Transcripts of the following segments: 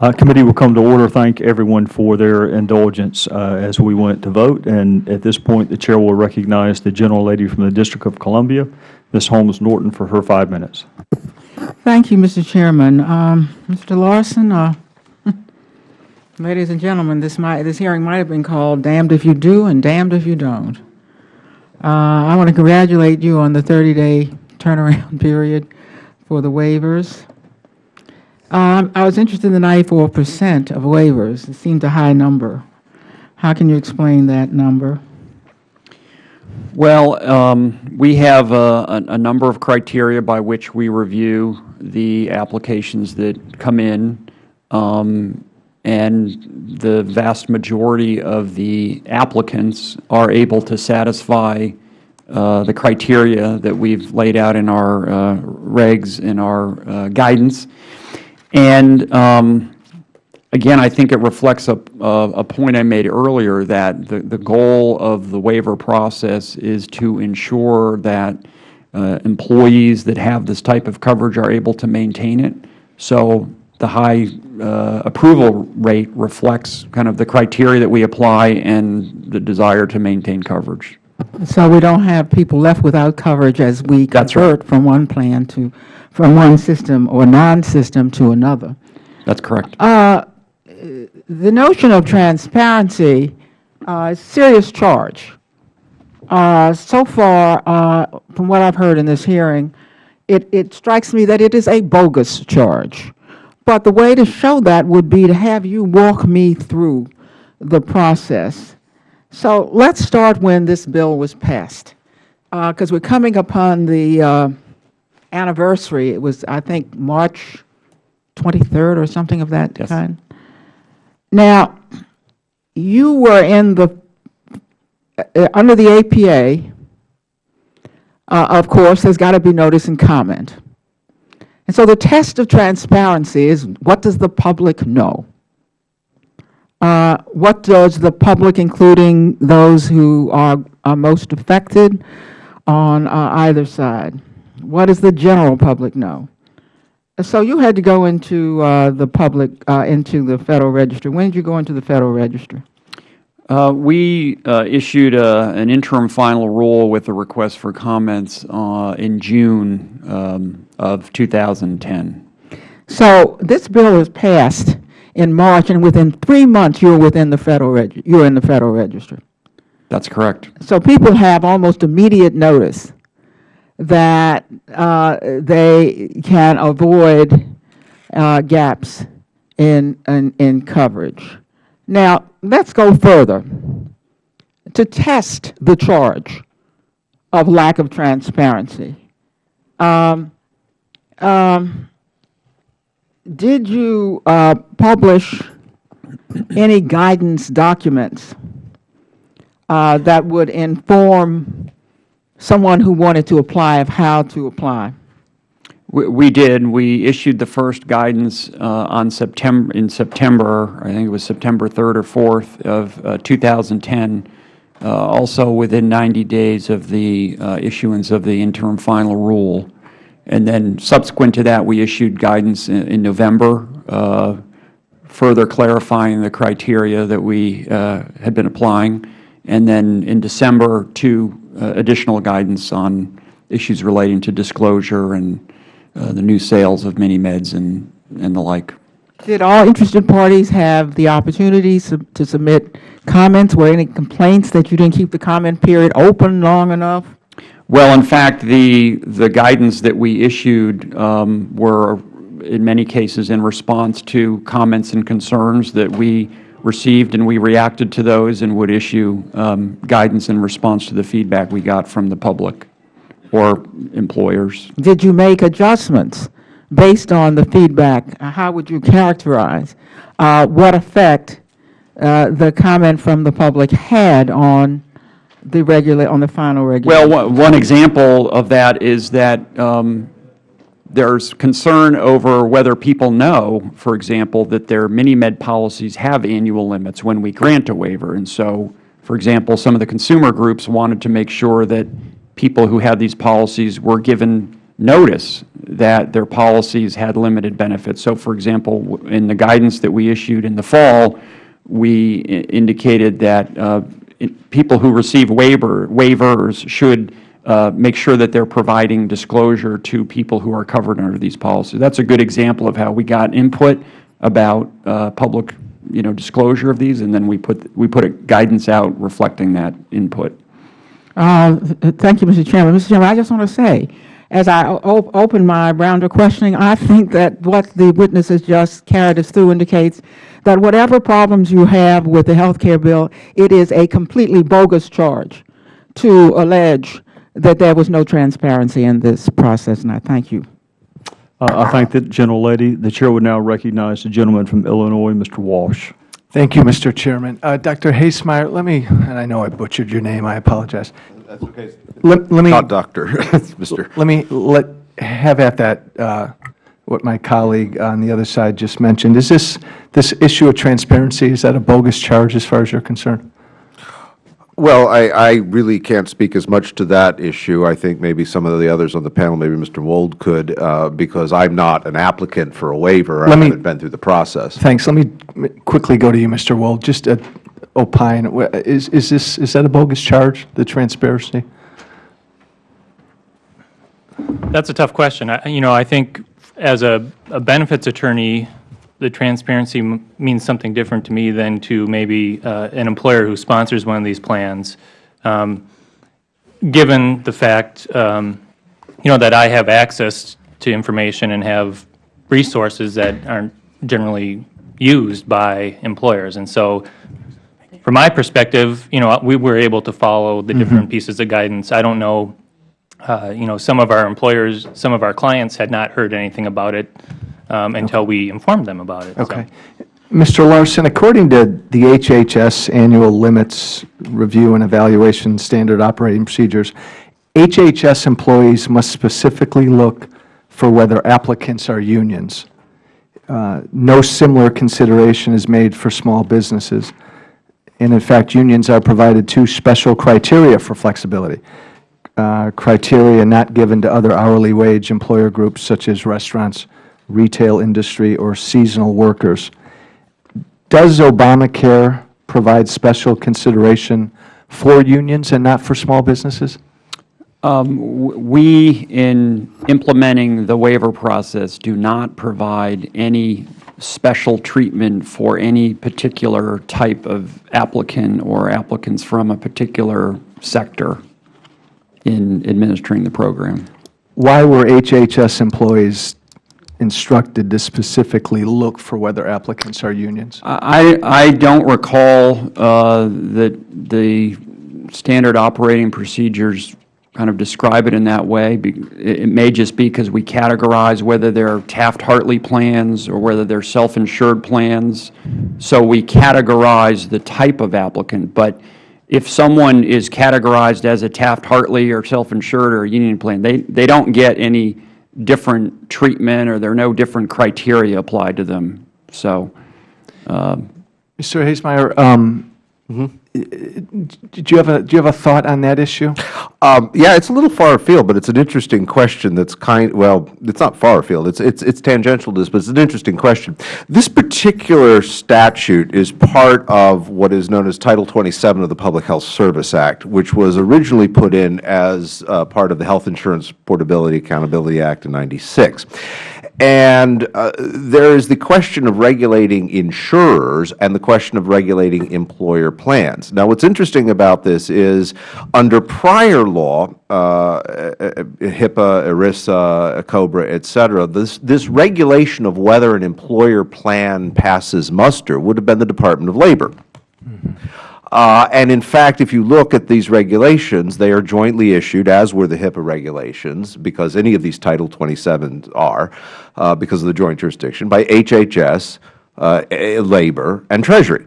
Uh, Committee will come to order. Thank everyone for their indulgence uh, as we went to vote. And at this point, the Chair will recognize the General Lady from the District of Columbia, Ms. Holmes Norton, for her five minutes. Thank you, Mr. Chairman. Um, Mr. Larsen, uh, ladies and gentlemen, this might, this hearing might have been called damned if you do and damned if you don't. Uh, I want to congratulate you on the 30-day turnaround period for the waivers. Um, I was interested in the 94 percent of waivers. It seemed a high number. How can you explain that number? Well, um, we have a, a a number of criteria by which we review the applications that come in, um, and the vast majority of the applicants are able to satisfy uh, the criteria that we've laid out in our uh, regs, in our uh, guidance. And um, Again, I think it reflects a, a a point I made earlier, that the, the goal of the waiver process is to ensure that uh, employees that have this type of coverage are able to maintain it. So the high uh, approval rate reflects kind of the criteria that we apply and the desire to maintain coverage. So we don't have people left without coverage as we That's right. convert from one plan to, from one system or non-system to another. That's correct. Uh, The notion of transparency uh, is a serious charge. Uh, So far, uh, from what I've heard in this hearing, it, it strikes me that it is a bogus charge. But the way to show that would be to have you walk me through the process. So let's start when this bill was passed, because we're coming upon the uh, anniversary. It was, I think, March 23rd or something of that Yes. kind. Now, you were in the, uh, under the APA, uh, of course, there's got to be notice and comment. And so the test of transparency is, what does the public know? Uh, What does the public, including those who are are most affected on uh, either side, what does the general public know? So you had to go into uh, the public, uh, into the Federal Register. When did you go into the Federal Register? Uh, We uh, issued a- an interim final rule with a request for comments uh, in June um, of 2010. So this bill was passed in March, and within three months, you were within the Federal Reg, you were in the Federal Register. That's correct. So people have almost immediate notice that uh, they can avoid uh, gaps in, in, in coverage. Now, let's go further. To test the charge of lack of transparency, um, um, did you uh, publish any guidance documents uh, that would inform someone who wanted to apply of how to apply? We- We did. We issued the first guidance uh, on September, in September, I think it was September 3rd or 4th of uh, 2010, uh, also within 90 days of the uh, issuance of the interim final rule. And then subsequent to that, we issued guidance in in November, uh, further clarifying the criteria that we uh, had been applying. And then in December, two additional guidance on issues relating to disclosure and uh, the new sales of mini-meds and, and the like. Did all interested parties have the opportunity sub- to submit comments? Were any complaints that you didn't keep the comment period open long enough? Well, in fact, the, the guidance that we issued um, were, in many cases, in response to comments and concerns that we received, and we reacted to those and would issue um, guidance in response to the feedback we got from the public or employers. Did you make adjustments based on the feedback? How would you characterize uh, what effect uh, the comment from the public had on the regular, on the final Well, regulation? one one example of that is that um, there's concern over whether people know, for example, that their mini-med policies have annual limits when we grant a waiver. And so, for example, some of the consumer groups wanted to make sure that people who had these policies were given notice that their policies had limited benefits. So, for example, in the guidance that we issued in the fall, we indicated that uh, people who receive waiver, waivers should uh, make sure that they're providing disclosure to people who are covered under these policies. That's a good example of how we got input about uh, public, you know, disclosure of these, and then we put, we put a guidance out reflecting that input. Uh, Thank you, Mr. Chairman. Mr. Chairman, I just want to say, as I op- open my round of questioning, I think that what the witnesses just carried us through indicates that whatever problems you have with the health care bill, it is a completely bogus charge to allege that there was no transparency in this process, and I thank you. Uh, I thank the general gentlelady. The chair would now recognize the gentleman from Illinois, Mr. Walsh. Thank you, Mr. Chairman. Uh, Dr. Haislmaier, let me, and I know I butchered your name, I apologize. That's okay. Let let me, Not doctor, Mr. let me, let, have at that, uh, what my colleague on the other side just mentioned. Is this, this issue of transparency, is that a bogus charge as far as you're concerned? Well, I, I really can't speak as much to that issue. I think maybe some of the others on the panel, maybe Mr. Wold could, uh, because I'm not an applicant for a waiver. I me- haven't been through the process. Thanks. Let me quickly go to you, Mr. Wold. Just uh, opine, is, is this, is that a bogus charge, the transparency? That's a tough question. I, you know, I think as a, a benefits attorney, the transparency m- means something different to me than to maybe uh, an employer who sponsors one of these plans. Um, given the fact, um, you know, that I have access to information and have resources that aren't generally used by employers, and so from my perspective, you know, we were able to follow the different pieces of guidance. I don't know uh, you know, some of our employers, some of our clients had not heard anything about it um, until we informed them about it. so. Okay. Mr. Larsen, according to the HHS Annual Limits Review and Evaluation Standard Operating Procedures, HHS employees must specifically look for whether applicants are unions. Uh, No similar consideration is made for small businesses. And in fact, unions are provided two special criteria for flexibility. Uh, Criteria not given to other hourly wage employer groups such as restaurants, retail industry, or seasonal workers. Does Obamacare provide special consideration for unions and not for small businesses? Um, w- We, in implementing the waiver process, do not provide any special treatment for any particular type of applicant or applicants from a particular sector in administering the program. Why were HHS employees instructed to specifically look for whether applicants are unions? I, I don't recall uh, that the standard operating procedures kind of describe it in that way. It may just be because we categorize whether they're Taft-Hartley plans or whether they're self-insured plans. So we categorize the type of applicant. But if someone is categorized as a Taft-Hartley or self-insured or a union plan, they, they don't get any different treatment or there are no different criteria applied to them. So, Mr. Haislmaier, um, did you have a, do you have a thought on that issue? Um, yeah, it's a little far afield, but it's an interesting question that's kind, well, it's not far afield, it's, it's, it's tangential to this, but it's an interesting question. This particular statute is part of what is known as Title 27 of the Public Health Service Act, which was originally put in as uh, part of the Health Insurance Portability Accountability Act in 96. And uh, there is the question of regulating insurers and the question of regulating employer plans. Now, what's interesting about this is, under prior law, uh, HIPAA, ERISA, COBRA, et cetera, this, this regulation of whether an employer plan passes muster would have been the Department of Labor. Uh, And in fact, if you look at these regulations, they are jointly issued, as were the HIPAA regulations, because any of these Title 27s are, uh, because of the joint jurisdiction, by HHS, uh, eh, Labor, and Treasury.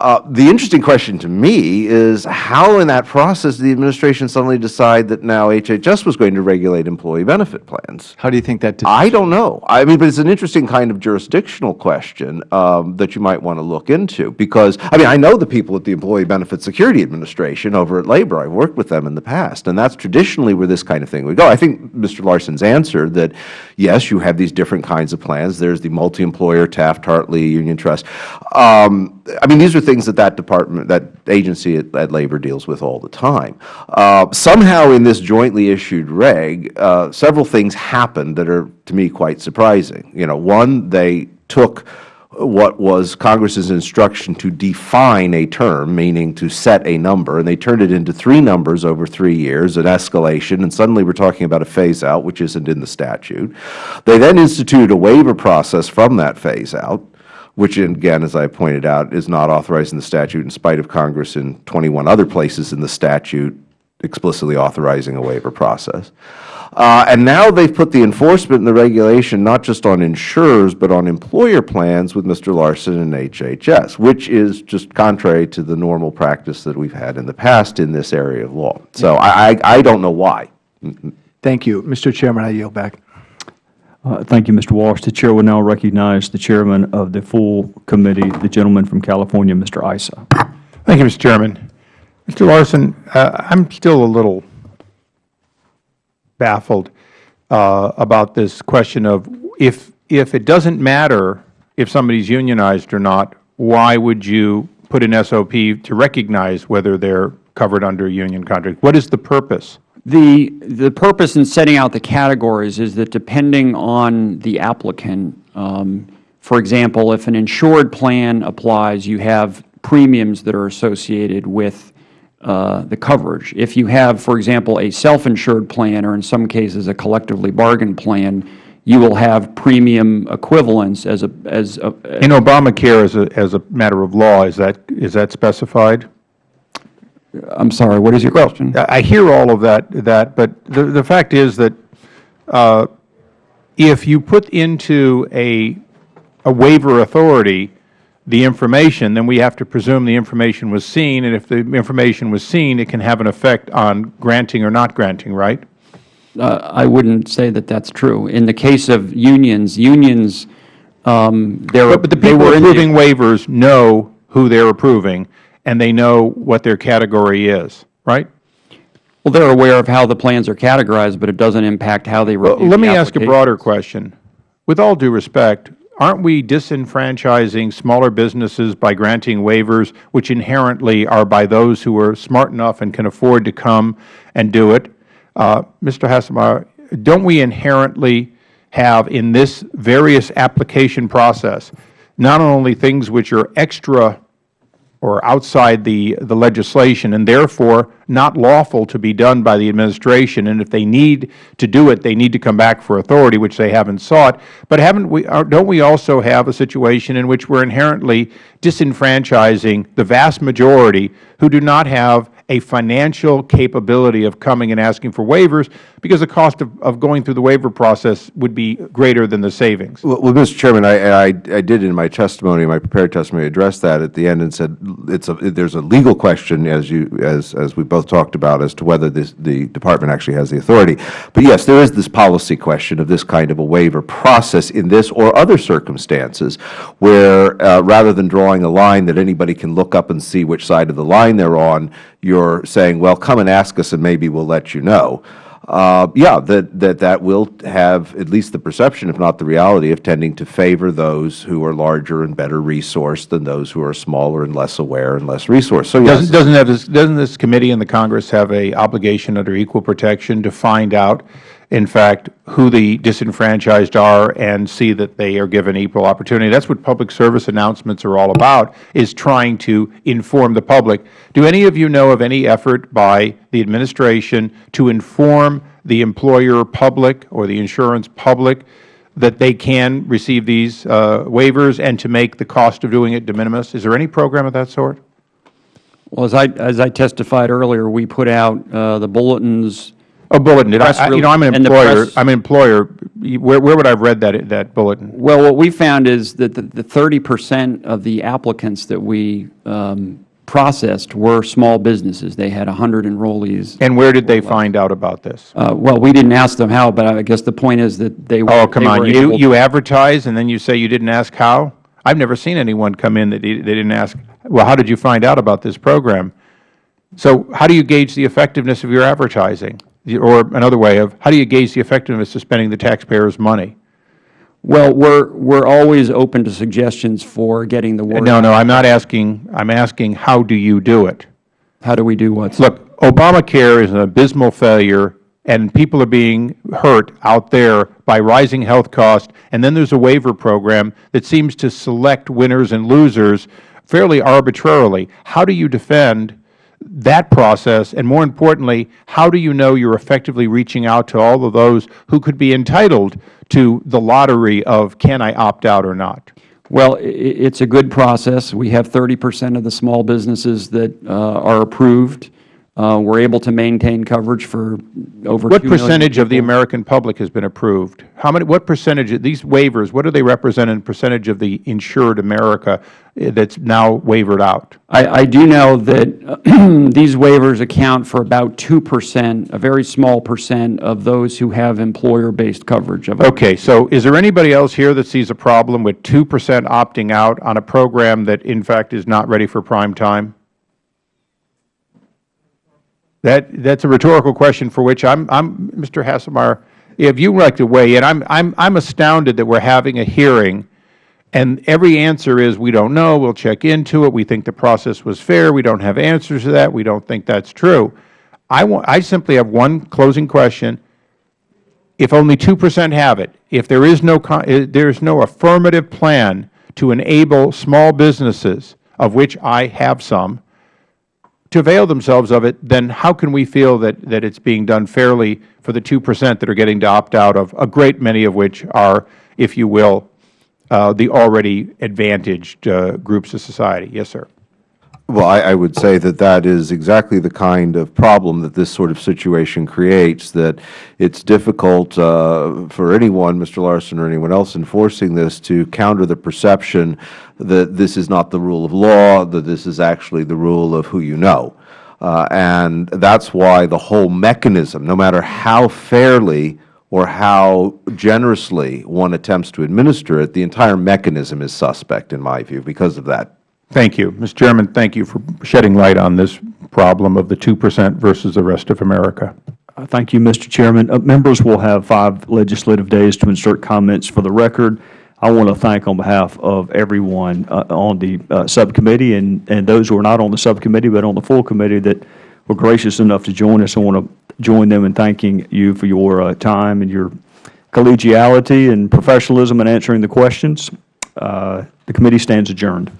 Uh, The interesting question to me is how in that process did the administration suddenly decide that now HHS was going to regulate employee benefit plans? How do you think that? did- I don't know. I mean, but it's an interesting kind of jurisdictional question um, that you might want to look into because, I mean, I know the people at the Employee Benefit Security Administration over at Labor. I've worked with them in the past, and that's traditionally where this kind of thing would go. I think Mr. Larsen's answer that, yes, you have these different kinds of plans. There's the multi-employer Taft-Hartley Union Trust. Um, I mean, these are things that that department, that agency at, at Labor deals with all the time. Uh, somehow in this jointly issued reg, uh, several things happened that are, to me, quite surprising. You know, one, they took what was Congress's instruction to define a term, meaning to set a number, and they turned it into three numbers over three years, an escalation, and suddenly we are talking about a phase-out, which isn't in the statute. They then instituted a waiver process from that phase-out, which again, as I pointed out, is not authorized in the statute in spite of Congress in 21 other places in the statute explicitly authorizing a waiver process. Uh, and now they've put the enforcement and the regulation not just on insurers, but on employer plans with Mr. Larsen and HHS, which is just contrary to the normal practice that we've had in the past in this area of law. So I, I, I don't know why. Thank you. Mr. Chairman, I yield back. Uh, Thank you, Mr. Walsh. The Chair will now recognize the Chairman of the full committee, the gentleman from California, Mr. Issa. Thank you, Mr. Chairman. Mr. Larsen, uh, I'm still a little baffled uh, about this question of if, if it doesn't matter if somebody's unionized or not, why would you put an SOP to recognize whether they're covered under a union contract? What is the purpose? The, the purpose in setting out the categories is that depending on the applicant, um, for example, if an insured plan applies, you have premiums that are associated with uh, the coverage. If you have, for example, a self-insured plan, or in some cases a collectively bargained plan, you will have premium equivalents as a, as a, In Obamacare, as a, as a matter of law, is that, is that specified? I'm sorry, what is your question? I hear all of that, that, but the, the fact is that uh, if you put into a, a waiver authority the information, then we have to presume the information was seen, and if the information was seen, it can have an effect on granting or not granting, right? Uh, I wouldn't say that that's true. In the case of unions, unions, um, But but the they people were in the- approving waivers know who they're approving, and they know what their category is, right? Well, they're aware of how the plans are categorized, but it doesn't impact how they Well, review Let the me ask a broader question. With all due respect, aren't we disenfranchising smaller businesses by granting waivers, which inherently are by those who are smart enough and can afford to come and do it? Uh, Mr. Haislmaier, don't we inherently have in this various application process, not only things which are extra or outside the, the legislation and therefore not lawful to be done by the administration. And if they need to do it, they need to come back for authority, which they haven't sought. But haven't we, uh, don't we also have a situation in which we're inherently disenfranchising the vast majority who do not have a financial capability of coming and asking for waivers because the cost of, of going through the waiver process would be greater than the savings? Well, well, Mr. Chairman, I, I, I did in my testimony, my prepared testimony, address that at the end and said it's a, there's a legal question, as you, as, as we both talked about, as to whether this, the department actually has the authority. But yes, there is this policy question of this kind of a waiver process in this or other circumstances where, uh, rather than drawing a line that anybody can look up and see which side of the line they're on, you're saying, well, come and ask us and maybe we'll let you know. Uh, yeah, that, that that will have at least the perception, if not the reality, of tending to favor those who are larger and better resourced than those who are smaller and less aware and less resourced. So yes, Doesn't, doesn't this, doesn't this committee and the Congress have a obligation under equal protection to find out, in fact, who the disenfranchised are and see that they are given equal opportunity? That's what public service announcements are all about, is trying to inform the public. Do any of you know of any effort by the administration to inform the employer public or the insurance public that they can receive these uh, waivers and to make the cost of doing it de minimis? Is there any program of that sort? Well, as I, as I testified earlier, we put out uh, the bulletins A bulletin, did I- Press I, you know, I'm an employer, I'm an employer, where, where would I have read that, that bulletin? Well, what we found is that the- the 30% of the applicants that we um, processed were small businesses. They had 100 enrollees. And where did they find out about this? Uh, Well, we didn't ask them how, but I guess the point is that they were Oh, come on, you, you advertise and then you say you didn't ask how? I've never seen anyone come in that they they didn't ask, well, how did you find out about this program? So how do you gauge the effectiveness of your advertising? Or another way of, how do you gauge the effectiveness of spending the taxpayers' money? Well, we're, we're always open to suggestions for getting the word. No, no, I'm not asking, I'm asking, how do you do it? How do we do what? Look, Obamacare is an abysmal failure, and people are being hurt out there by rising health costs, and then there's a waiver program that seems to select winners and losers fairly arbitrarily. How do you defend that process, and more importantly, how do you know you're effectively reaching out to all of those who could be entitled to the lottery of can I opt out or not? Well, it's a good process. We have 30% of the small businesses that uh, are approved. Uh, We're able to maintain coverage for over What percentage of the. American public has been approved? How many, what percentage, of these waivers, what do they represent in percentage of the insured America eh, that's now wavered out? I, I do know that these waivers account for about 2%, a very small percent of those who have employer-based coverage of Okay, so is there anybody else here that sees a problem with 2% opting out on a program that in fact is not ready for prime time? That, that's a rhetorical question for which I'm, I'm, Mr. Haislmaier, if you'd like to weigh in, I'm, I'm, I'm astounded that we're having a hearing and every answer is, we don't know, we'll check into it, we think the process was fair, we don't have answers to that, we don't think that's true. I want, I simply have one closing question. If only 2% have it, if there is no, there is no affirmative plan to enable small businesses, of which I have some, to avail themselves of it, then how can we feel that, that it's being done fairly for the 2% that are getting to opt out of, a great many of which are, if you will, uh, the already advantaged uh, groups of society? Yes, sir. Well, I, I would say that that is exactly the kind of problem that this sort of situation creates, that it's difficult uh, for anyone, Mr. Larsen or anyone else enforcing this, to counter the perception that this is not the rule of law, that this is actually the rule of who you know. Uh, and that's why the whole mechanism, no matter how fairly or how generously one attempts to administer it, the entire mechanism is suspect, in my view, because of that. Thank you. Mr. Chairman, thank you for shedding light on this problem of the 2% versus the rest of America. Uh, Thank you, Mr. Chairman. Uh, Members will have five legislative days to insert comments for the record. I want to thank on behalf of everyone uh, on the uh, subcommittee and, and those who are not on the subcommittee but on the full committee that were gracious enough to join us. I want to join them in thanking you for your uh, time and your collegiality and professionalism in answering the questions. Uh, The committee stands adjourned.